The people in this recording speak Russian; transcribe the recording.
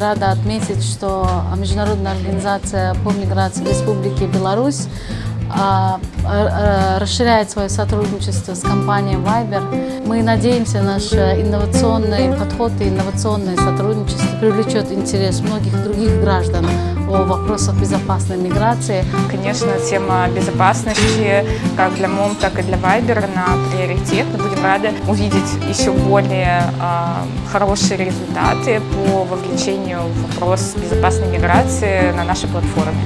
рада отметить, что Международная организация по миграции Республики Беларусь расширяет свое сотрудничество с компанией Viber. Мы надеемся, наш инновационный подход и инновационное сотрудничество привлечет интерес многих других граждан о вопросах безопасной миграции. Конечно, тема безопасности как для МОМ, так и для Viber на приоритет. Мы будем рады увидеть еще более э, хорошие результаты по вовлечению в вопрос безопасной миграции на нашей платформе.